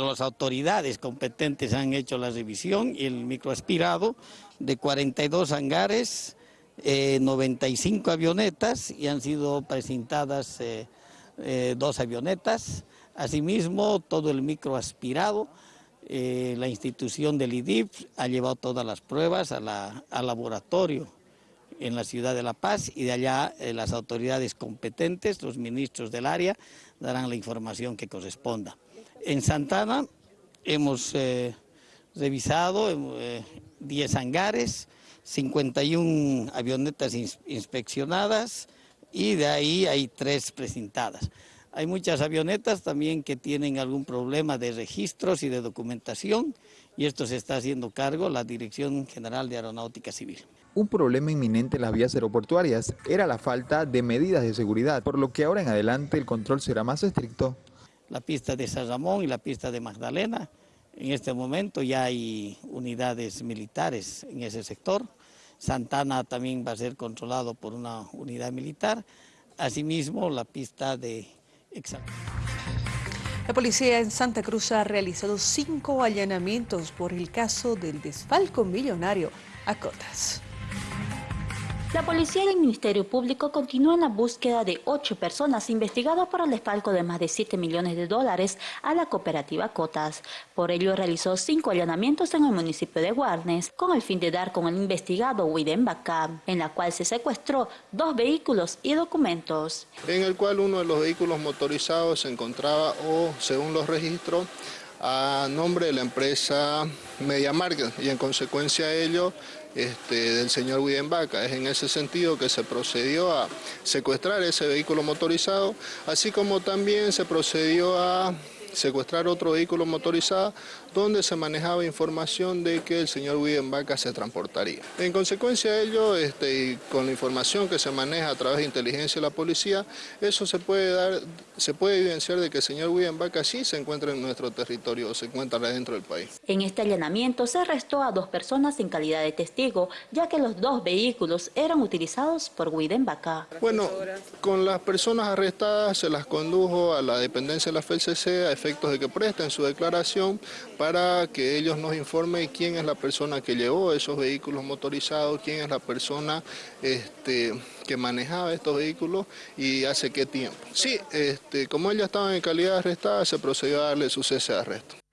las autoridades competentes han hecho la revisión y el microaspirado de 42 hangares, 95 eh, avionetas y han sido presentadas eh, eh, dos avionetas. Asimismo, todo el microaspirado, la institución del IDIP ha llevado todas las pruebas al laboratorio en la ciudad de La Paz y de allá las autoridades competentes, los ministros del área, darán la información que corresponda. En Santana hemos eh, revisado 10 eh, hangares, 51 avionetas inspeccionadas y de ahí hay tres presentadas. Hay muchas avionetas también que tienen algún problema de registros y de documentación y esto se está haciendo cargo la Dirección General de Aeronáutica Civil. Un problema inminente en las vías aeroportuarias era la falta de medidas de seguridad, por lo que ahora en adelante el control será más estricto la pista de San Ramón y la pista de Magdalena. En este momento ya hay unidades militares en ese sector. Santana también va a ser controlado por una unidad militar. Asimismo, la pista de La policía en Santa Cruz ha realizado cinco allanamientos por el caso del desfalco millonario a Cotas. La policía y el Ministerio Público continúan la búsqueda de ocho personas investigadas por el desfalco de más de 7 millones de dólares a la cooperativa Cotas. Por ello realizó cinco allanamientos en el municipio de Guarnes con el fin de dar con el investigado Widen Bacá, en la cual se secuestró dos vehículos y documentos. En el cual uno de los vehículos motorizados se encontraba, o según los registros, a nombre de la empresa Media Market y en consecuencia de ello este, del señor Vaca. Es en ese sentido que se procedió a secuestrar ese vehículo motorizado, así como también se procedió a secuestrar otro vehículo motorizado donde se manejaba información de que el señor Vaca se transportaría. En consecuencia de ello, este, y con la información que se maneja a través de inteligencia de la policía, eso se puede dar, se puede evidenciar de que el señor Vaca sí se encuentra en nuestro territorio, se encuentra dentro del país. En este allanamiento se arrestó a dos personas en calidad de testigo, ya que los dos vehículos eran utilizados por Vaca. Bueno, con las personas arrestadas se las condujo a la dependencia de la FELCC a efectos de que presten su declaración para que ellos nos informen quién es la persona que llevó esos vehículos motorizados, quién es la persona este, que manejaba estos vehículos y hace qué tiempo. Sí, este, como ella estaba en calidad arrestada, se procedió a darle su cese de arresto.